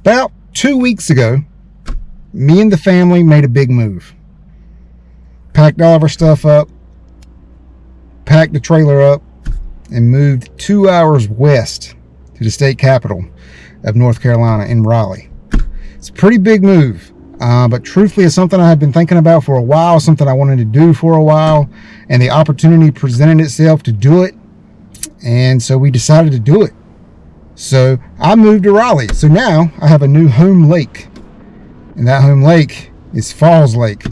About two weeks ago, me and the family made a big move. Packed all of our stuff up, packed the trailer up, and moved two hours west to the state capital of North Carolina in Raleigh. It's a pretty big move, uh, but truthfully, it's something I had been thinking about for a while, something I wanted to do for a while, and the opportunity presented itself to do it, and so we decided to do it. So I moved to Raleigh. So now I have a new home lake, and that home lake is Falls Lake.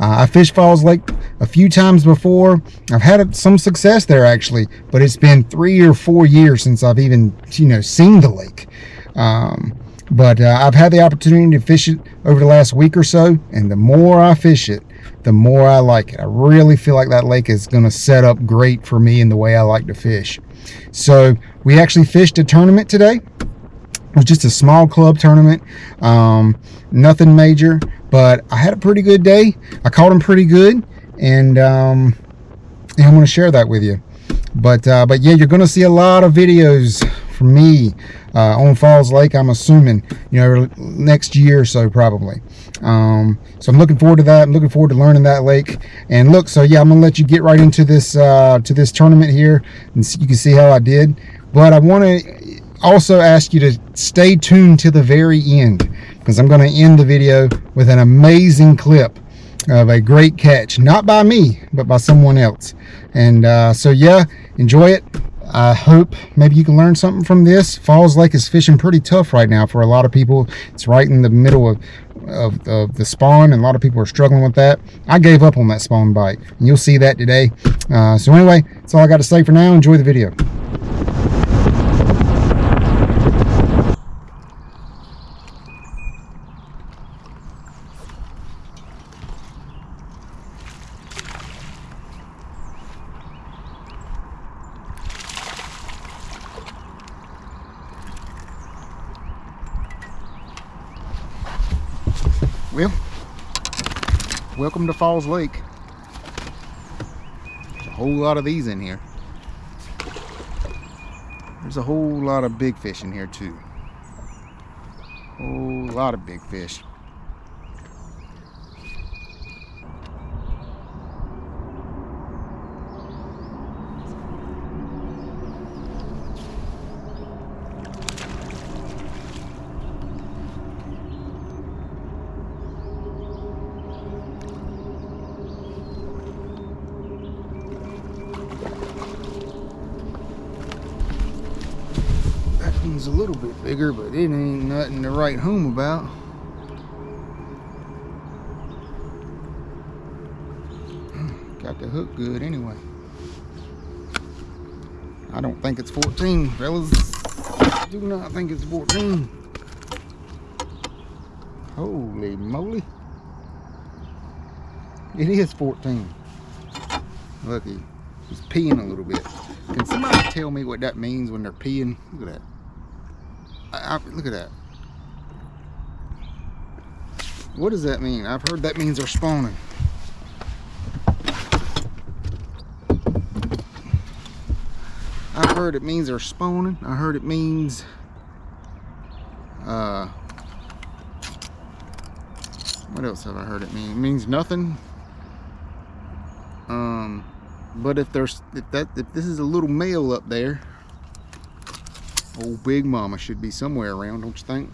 Uh, I fished Falls Lake a few times before. I've had some success there actually, but it's been three or four years since I've even, you know, seen the lake. Um, but uh, I've had the opportunity to fish it over the last week or so, and the more I fish it, the more I like it. I really feel like that lake is going to set up great for me in the way I like to fish. So we actually fished a tournament today. It was just a small club tournament, um, nothing major, but I had a pretty good day. I caught them pretty good, and, um, and I'm going to share that with you. But uh, but yeah, you're going to see a lot of videos from me uh, on Falls Lake, I'm assuming, you know, next year or so probably. Um, so I'm looking forward to that. I'm looking forward to learning that lake. And look, so yeah, I'm gonna let you get right into this uh, to this tournament here, and you can see how I did. But I want to also ask you to stay tuned to the very end because I'm going to end the video with an amazing clip of a great catch, not by me, but by someone else. And uh, so yeah, enjoy it. I hope maybe you can learn something from this. Falls Lake is fishing pretty tough right now for a lot of people. It's right in the middle of, of, of, the spawn and a lot of people are struggling with that. I gave up on that spawn bite and you'll see that today. Uh, so anyway, that's all I got to say for now. Enjoy the video. Well, welcome to Falls Lake. There's a whole lot of these in here. There's a whole lot of big fish in here too. A whole lot of big fish. One's a little bit bigger, but it ain't nothing to write home about. Hmm, got the hook good anyway. I don't think it's 14, fellas. I do not think it's 14. Holy moly. It is 14. Lucky. he's peeing a little bit. Can somebody tell me what that means when they're peeing? Look at that. I, I, look at that. What does that mean? I've heard that means they're spawning. I've heard it means they're spawning. I heard it means uh what else have I heard it mean? It means nothing. Um but if there's if that if this is a little male up there Old Big Mama should be somewhere around, don't you think?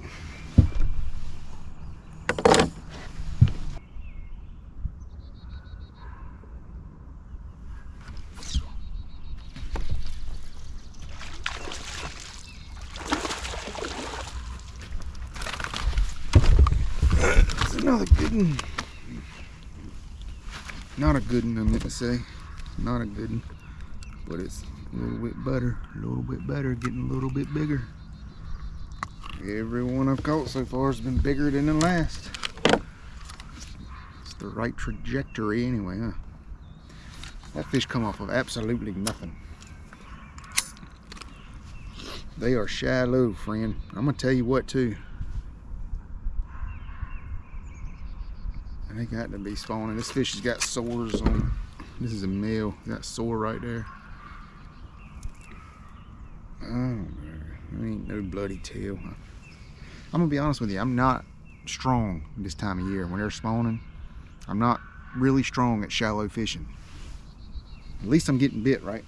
It's another good one. Not a good one, I meant to say. Not a good one, but it's a little bit better, a little bit better, getting a little bit bigger. Every one I've caught so far has been bigger than the last. It's the right trajectory anyway, huh? That fish come off of absolutely nothing. They are shallow, friend. I'm gonna tell you what too. They got to be spawning. This fish has got sores on. It. This is a male. Got sore right there. Oh, there ain't no bloody tail. I'm gonna be honest with you, I'm not strong this time of year when they're spawning. I'm not really strong at shallow fishing. At least I'm getting bit, right?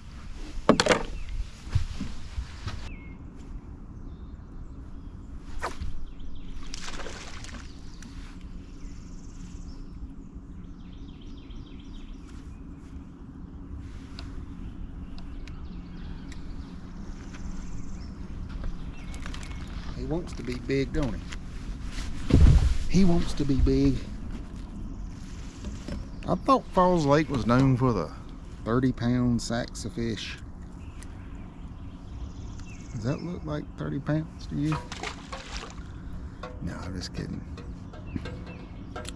He wants to be big, don't he? He wants to be big. I thought Falls Lake was known for the 30 pound sacks of fish. Does that look like 30 pounds to you? No, I'm just kidding.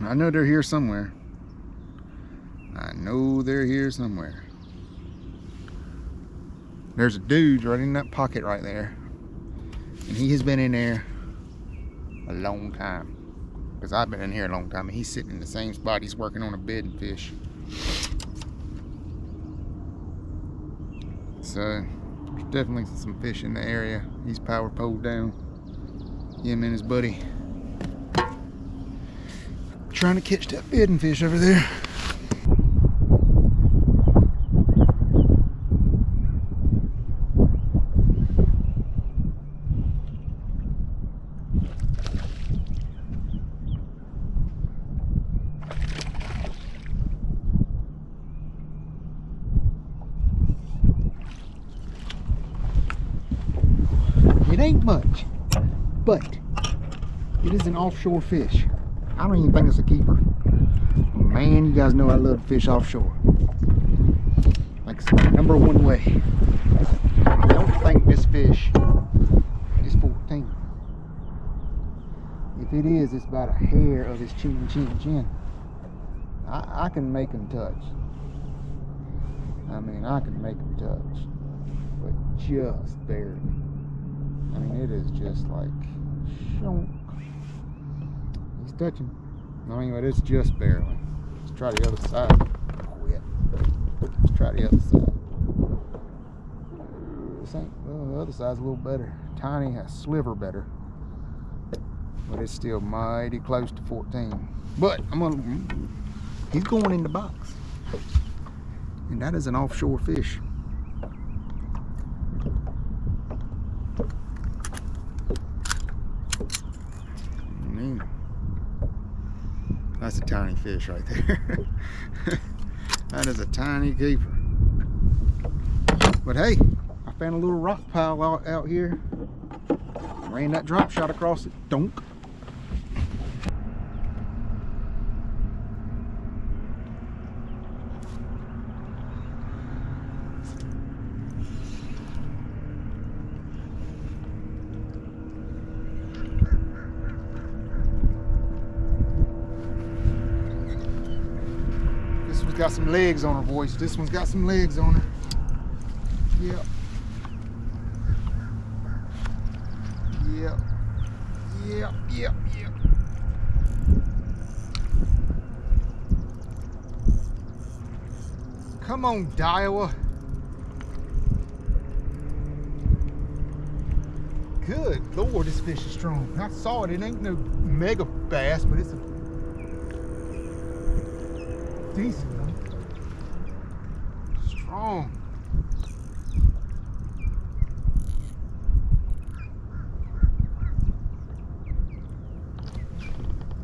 I know they're here somewhere. I know they're here somewhere. There's a dude right in that pocket right there. And he has been in there a long time. Because I've been in here a long time and he's sitting in the same spot. He's working on a bed and fish. So there's definitely some fish in the area. He's power poled down. Him and his buddy. Trying to catch that bedding fish over there. It ain't much, but it is an offshore fish. I don't even think it's a keeper. Man, you guys know I love to fish offshore. Like my number one way. I don't think this fish is 14. If it is, it's about a hair of his chin, chin, chin. I, I can make him touch. I mean, I can make him touch, but just barely. I mean, it is just like, shonk. Touching. I mean, but it's just barely. Let's try the other side. Quit. Let's try the other side. This ain't, well, the other side's a little better. Tiny, a sliver better. But it's still mighty close to 14. But I'm gonna, he's going in the box. And that is an offshore fish. Man. That's a tiny fish right there. that is a tiny keeper. But hey, I found a little rock pile out, out here. Ran that drop shot across it. Donk. This one's got some legs on her, boys. This one's got some legs on her. Yep. Yep. Yep, yep, yep. Come on, Daiwa. Good Lord, this fish is strong. I saw it. It ain't no mega bass, but it's a decent Oh.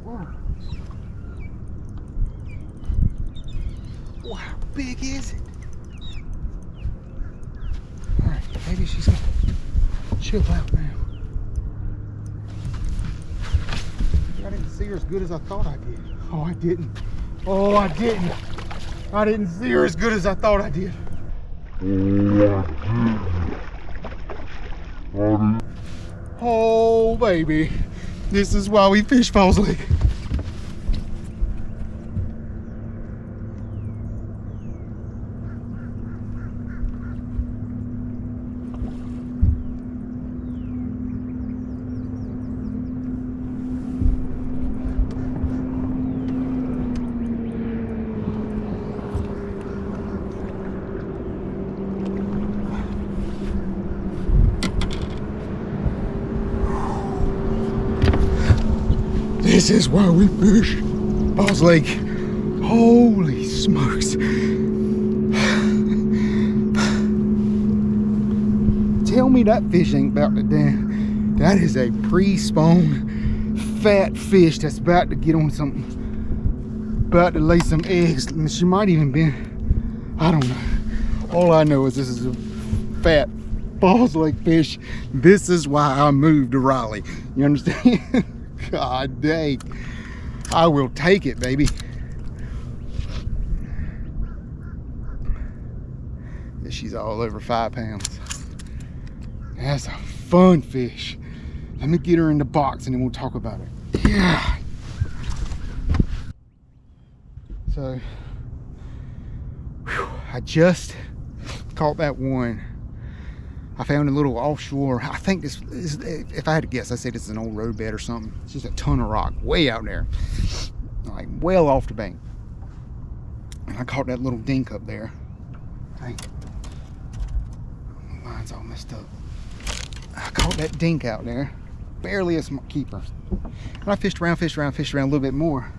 one. Strong. Wow, how big is it? Alright, maybe she's gonna chill out now. I didn't see her as good as I thought I did. Oh, I didn't. Oh, I didn't. I didn't see her as good as I thought I did. Oh, oh baby. This is why we fish Falls Lake. This is why we fish. Falls Lake. Holy smokes. Tell me that fish ain't about to damn. That is a pre-spawn fat fish that's about to get on something. About to lay some eggs. She might even be, I don't know. All I know is this is a fat Falls Lake fish. This is why I moved to Raleigh. You understand? God dang. I will take it, baby. She's all over five pounds. That's a fun fish. Let me get her in the box and then we'll talk about it. Yeah. So, whew, I just caught that one I found a little offshore. I think this is, if I had to guess, I'd say this is an old roadbed or something. It's just a ton of rock way out there, like well off the bank. And I caught that little dink up there. Mine's all messed up. I caught that dink out there, barely a keeper. And I fished around, fished around, fished around a little bit more.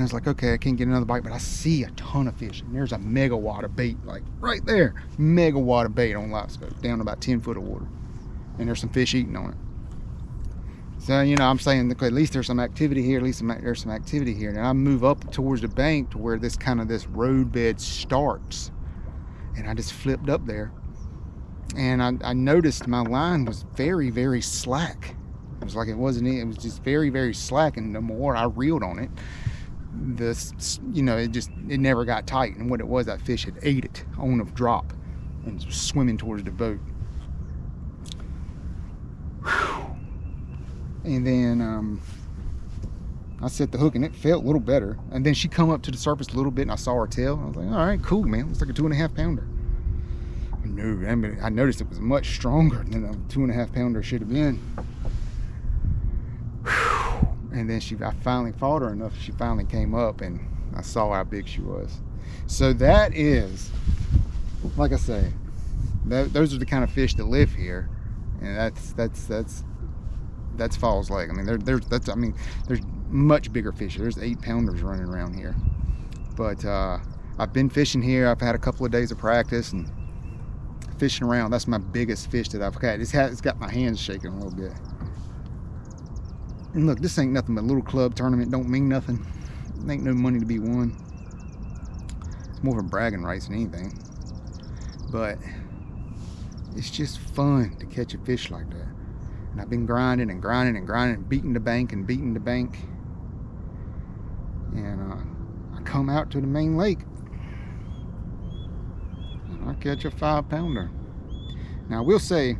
I was like, okay, I can't get another bite, but I see a ton of fish. And there's a megawatt of bait, like right there. Megawatt of bait on LiveScope, down about 10 foot of water. And there's some fish eating on it. So, you know, I'm saying, at least there's some activity here, at least there's some activity here. And I move up towards the bank to where this kind of this roadbed starts. And I just flipped up there. And I, I noticed my line was very, very slack. It was like it wasn't, it was just very, very slack. And the more I reeled on it, this you know it just it never got tight. And what it was that fish had ate it on a drop and swimming towards the boat. And then um, I set the hook and it felt a little better. And then she come up to the surface a little bit and I saw her tail. I was like all right cool man. Looks like a two and a half pounder. No I, mean, I noticed it was much stronger than a two and a half pounder should have been and then she I finally fought her enough she finally came up and I saw how big she was. So that is like I say that, those are the kind of fish that live here and that's that's that's that's Falls Lake. I mean there, there's that's I mean there's much bigger fish there's eight pounders running around here. But uh, I've been fishing here. I've had a couple of days of practice and fishing around. That's my biggest fish that I've caught it's, had, it's got my hands shaking a little bit and look, this ain't nothing but a little club tournament. Don't mean nothing. Ain't no money to be won. It's more of a bragging rights than anything. But it's just fun to catch a fish like that. And I've been grinding and grinding and grinding and beating the bank and beating the bank. And uh, I come out to the main lake. And I catch a five pounder. Now I will say,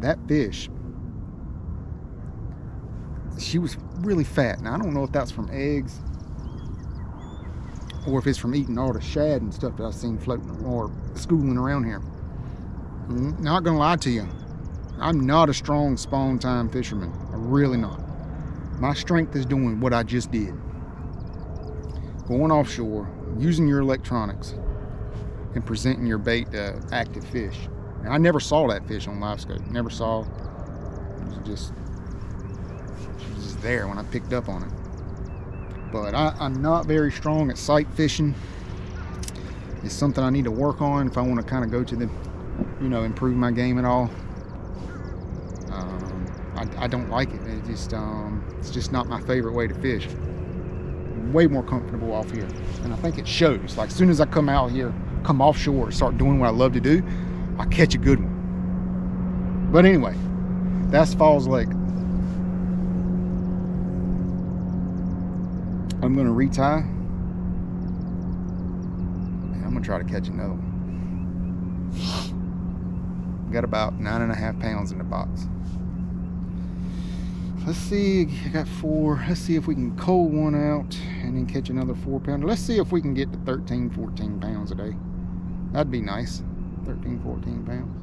that fish, she was really fat. Now, I don't know if that's from eggs or if it's from eating all the shad and stuff that I've seen floating or schooling around here. I'm mm, not gonna lie to you. I'm not a strong spawn time fisherman. I'm really not. My strength is doing what I just did. Going offshore, using your electronics, and presenting your bait to active fish. And I never saw that fish on LiveScope. Never saw. It was just, she was just there when I picked up on it. But I, I'm not very strong at sight fishing. It's something I need to work on if I want to kind of go to the, you know, improve my game at all. Um, I, I, don't like it. It just, um, it's just not my favorite way to fish. Way more comfortable off here, and I think it shows. Like as soon as I come out here, come offshore, start doing what I love to do, I catch a good one. But anyway, that's Falls Lake. I'm gonna retie. And I'm gonna try to catch another one. Got about nine and a half pounds in the box. Let's see, I got four. Let's see if we can cull one out and then catch another four pounder. Let's see if we can get to 13, 14 pounds a day. That'd be nice. 13, 14 pounds.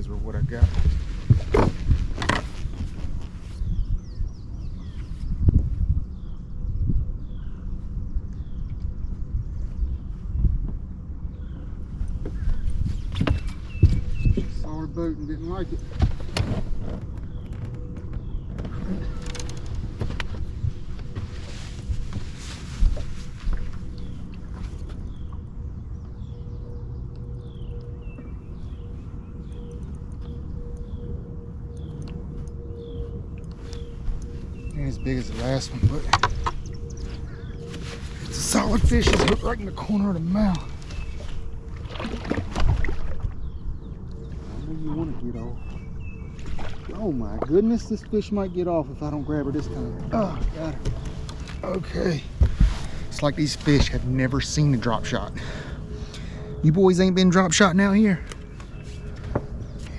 is or what I got. Saw a boat and didn't like it. Ain't as big as the last one, but it's a solid fish. It's hooked right in the corner of the mouth. I know you want to get off. Oh my goodness, this fish might get off if I don't grab her this time. Oh, got her. Okay. It's like these fish have never seen a drop shot. You boys ain't been drop shotting out here.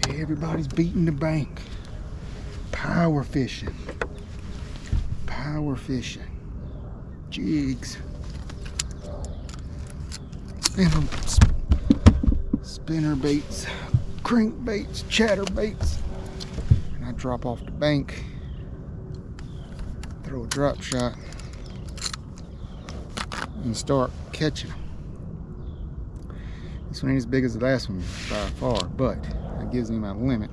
Everybody's beating the bank. Power fishing. Power fishing. Jigs. Um, spinner, spinner baits, crank baits, chatter baits. Drop off the bank, throw a drop shot, and start catching. This one ain't as big as the last one by far, but that gives me my limit.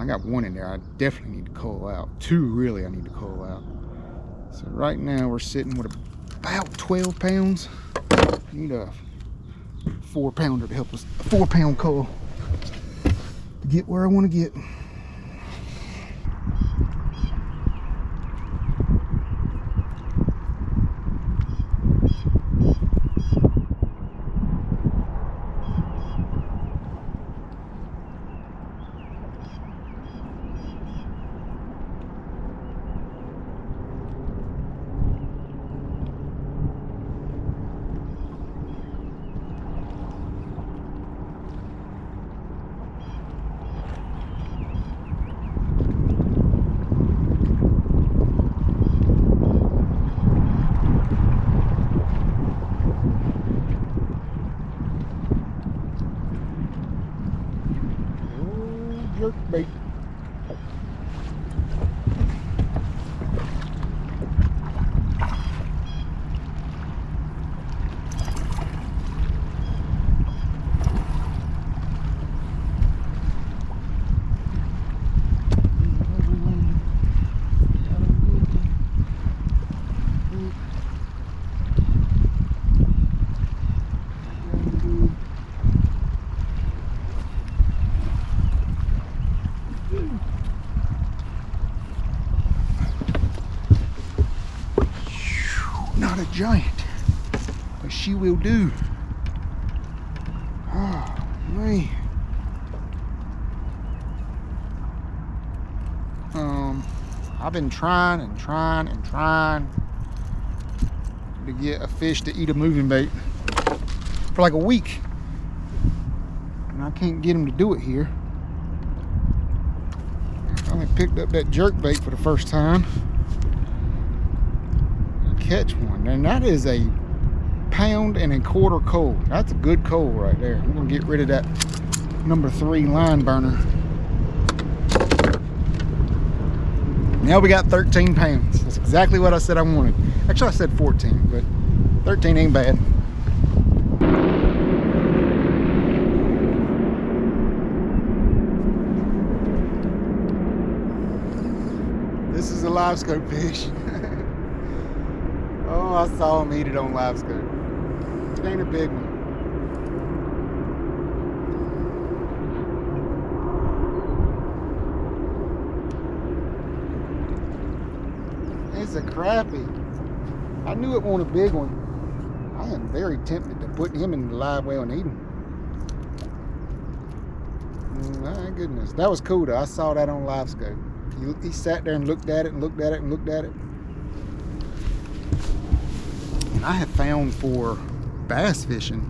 I got one in there I definitely need to cull out. Two really I need to cull out. So right now we're sitting with about 12 pounds. Need a four pounder to help us, a four pound cull to get where I want to get. Oh, jerk bait. Not a giant, but she will do. Oh, man. Um, I've been trying and trying and trying to get a fish to eat a moving bait for like a week. And I can't get him to do it here. I finally picked up that jerk bait for the first time catch one. And that is a pound and a quarter coal. That's a good coal right there. I'm gonna get rid of that number three line burner. Now we got 13 pounds. That's exactly what I said I wanted. Actually, I said 14, but 13 ain't bad. This is a LiveScope fish. Oh, I saw him eat it on scope. It ain't a big one. It's a crappie. I knew it wasn't a big one. I am very tempted to put him in the live well and eat him. Mm, My goodness, that was cool though. I saw that on LiveScope. He, he sat there and looked at it and looked at it and looked at it. I have found for bass fishing,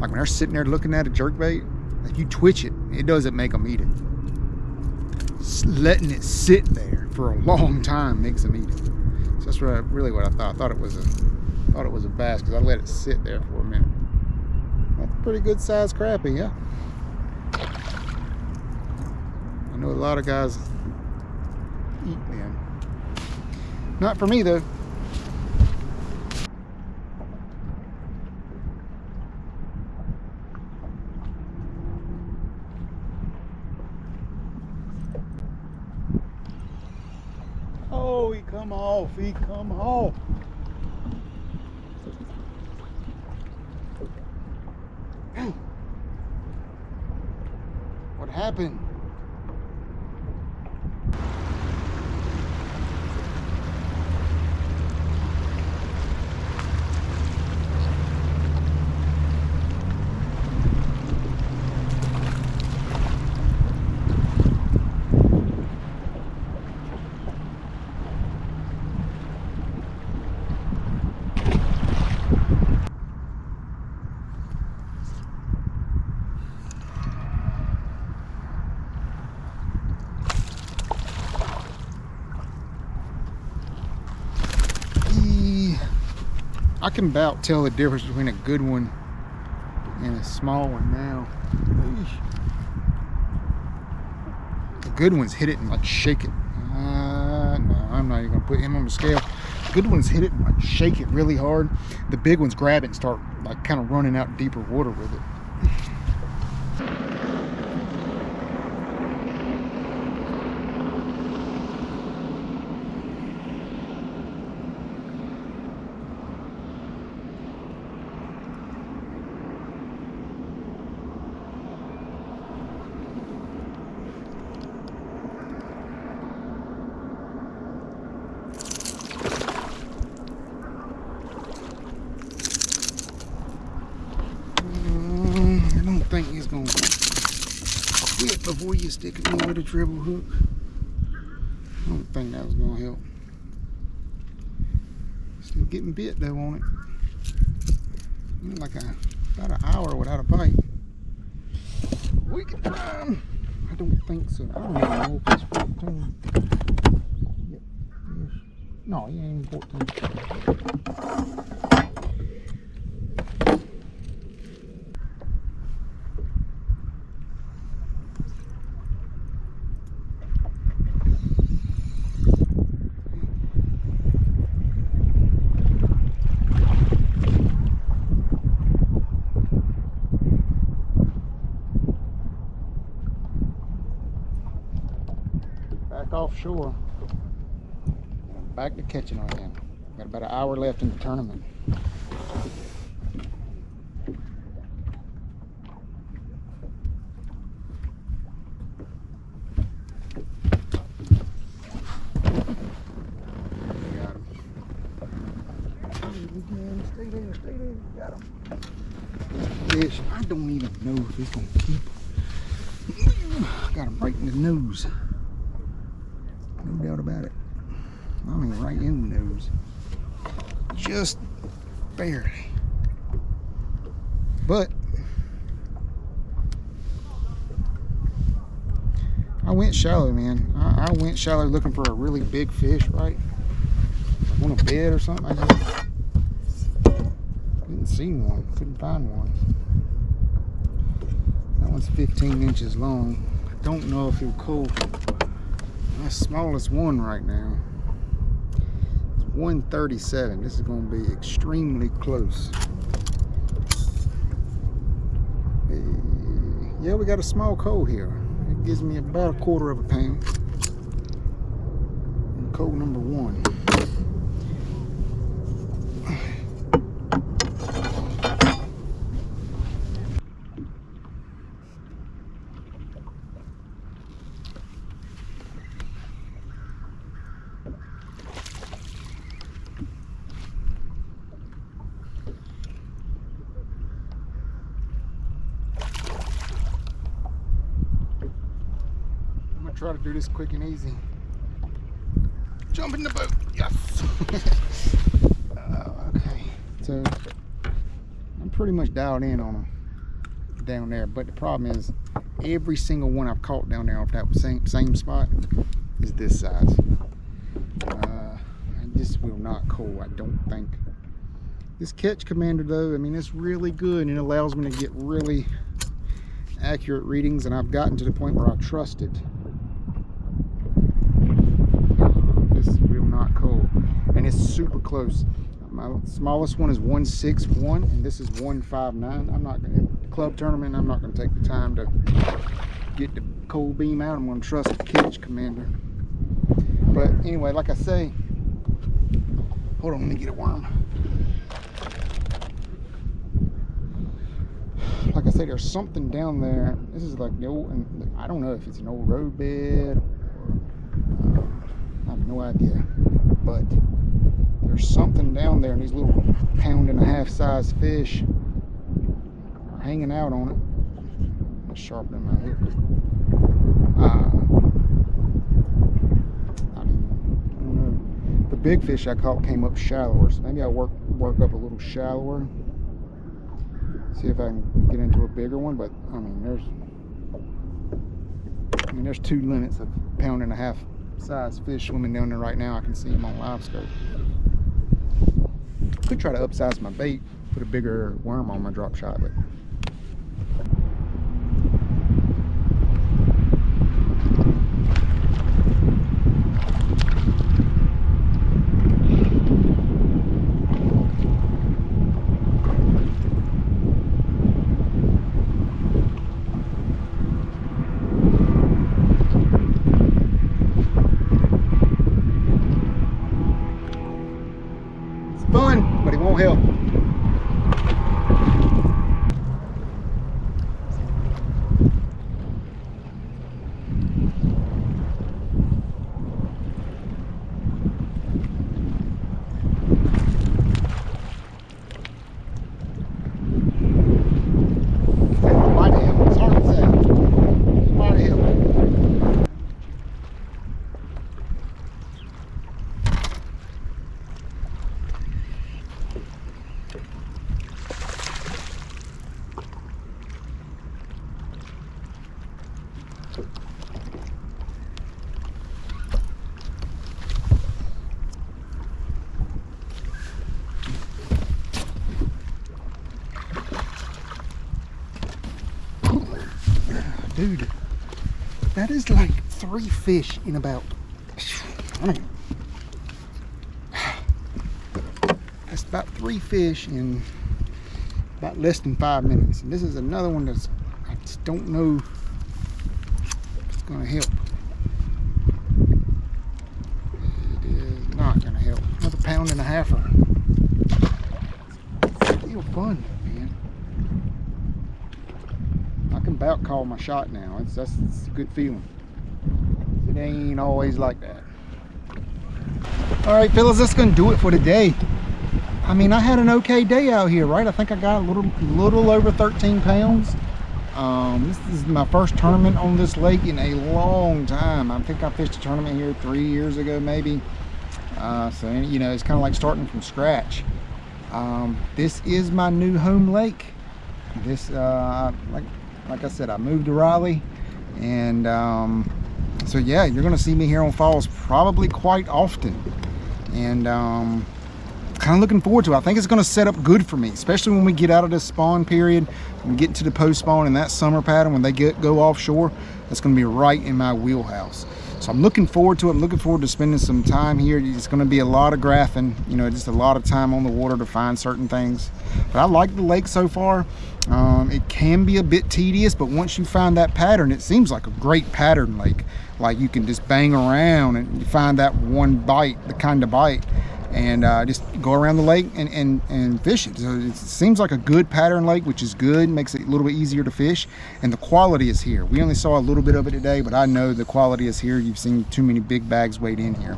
like when they're sitting there looking at a jerkbait, like you twitch it, it doesn't make them eat it. S- letting it sit there for a long time makes them eat it. So that's what I, really what I thought. I thought it was a thought it was a bass because I let it sit there for a minute. That's a pretty good sized crappie, yeah. I know a lot of guys eat them. Not for me though. Oh, he come off, he come off. What happened? I can about tell the difference between a good one and a small one now. The good ones hit it and like shake it. Uh, no, I'm not even gonna put him on the scale. good ones hit it and like shake it really hard. The big ones grab it and start like kind of running out deeper water with it. think he's gonna quit before you stick him in with a treble hook. I don't think that was gonna help. Still getting bit though on it. Like a about an hour without a bite. We can him. I don't think so. I don't even know if it's 14. Yep. No, he ain't 14. Offshore. Back to catching again. Got about an hour left in the tournament. Fish, I don't even know if he's gonna keep. Got him right in the nose no doubt about it. Right in the nose. Just barely. But I went shallow, man. I, I, went shallow looking for a really big fish, right? On a bed or something. I just didn't see one. Couldn't find one. That one's 15 inches long. I don't know if he'll cool my smallest one right now. It's 137. This is going to be extremely close. Yeah, we got a small coal here. It gives me about a quarter of a pound. And number one. try to do this quick and easy. Jump in the boat. Yes. uh, okay. So I'm pretty much dialed in on them down there. But the problem is every single one I've caught down there off that same, same spot is this size. Uh, this will not cool, I don't think. This catch commander though, I mean, it's really good and it allows me to get really accurate readings and I've gotten to the point where I trust it and it's super close. My smallest one is 161 and this is 159. I'm not gonna club tournament, I'm not gonna take the time to get the cold beam out. I'm gonna trust the Kitch commander. But anyway, like I say, hold on, let me get a worm. Like I say, there's something down there. This is like the old, and I don't know if it's an old road bed or, uh, I have no idea. But there's something down there and these little pound and a half size fish are hanging out on it. Let's sharpen my hook. Uh, I don't know. The big fish I caught came up shallower, so maybe I'll work work up a little shallower. See if I can get into a bigger one, but I mean there's I mean there's two limits of pound and a half size fish swimming down there right now. I can see them on LiveScope. Could try to upsize my bait, put a bigger worm on my drop shot, but dude that is like three fish in about I that's about three fish in about less than five minutes. And this is another one that's I just don't know if it's gonna help. It is not gonna help. Another pound and a half still fun about call my shot now. It's that's a good feeling. It ain't always like that. All right, fellas, that's gonna do it for today. I mean, I had an okay day out here, right? I think I got a little, little over 13 pounds. Um, this is my first tournament on this lake in a long time. I think I fished a tournament here three years ago, maybe. Uh, so, you know, it's kind of like starting from scratch. Um, this is my new home lake. This, uh, like like I said, I moved to Raleigh and um, so yeah, you're gonna see me here on Falls probably quite often. And um, kind of looking forward to it. I think it's gonna set up good for me, especially when we get out of this spawn period, and get into the post spawn and that summer pattern when they get go offshore, that's gonna be right in my wheelhouse. So I'm looking forward to it. I'm looking forward to spending some time here. It's going to be a lot of graphing, you know, just a lot of time on the water to find certain things. But I like the lake so far. Um, it can be a bit tedious, but once you find that pattern, it seems like a great pattern lake. Like you can just bang around and you find that one bite, the kind of bite and uh, just go around the lake and, and, and fish it. So it seems like a good pattern lake, which is good, makes it a little bit easier to fish. And the quality is here. We only saw a little bit of it today, but I know the quality is here. You've seen too many big bags weighed in here.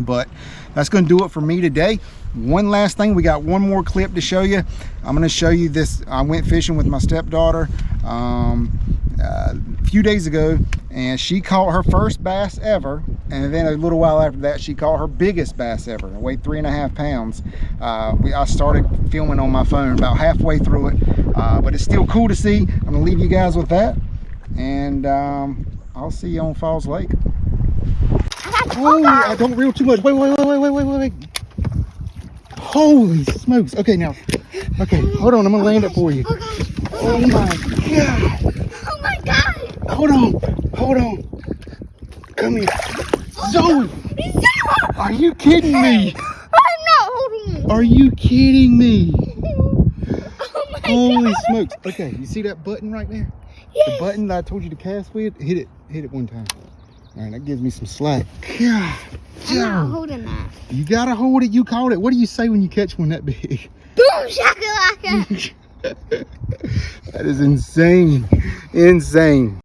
But that's gonna do it for me today. One last thing, we got one more clip to show you. I'm gonna show you this. I went fishing with my stepdaughter. Um, uh, a few days ago and she caught her first bass ever and then a little while after that she caught her biggest bass ever it weighed three and a half pounds. Uh, we, I started filming on my phone about halfway through it uh, but it's still cool to see. I'm gonna leave you guys with that and um, I'll see you on Falls Lake. Oh I don't reel too much. Wait wait wait wait wait wait wait. Holy smokes. Okay now okay hold on. I'm gonna land it for you. Oh my god Hold on. Hold on. Come here. Zoe! Are you kidding me? I'm not holding it. Are you kidding me? oh my Holy God. smokes. Okay, you see that button right there? The button that I told you to cast with? Hit it. Hit it one time. All right, that gives me some slack. God, I'm not holding that. You gotta hold it. You caught it. What do you say when you catch one that big? Boom shakalaka. that is insane. Insane.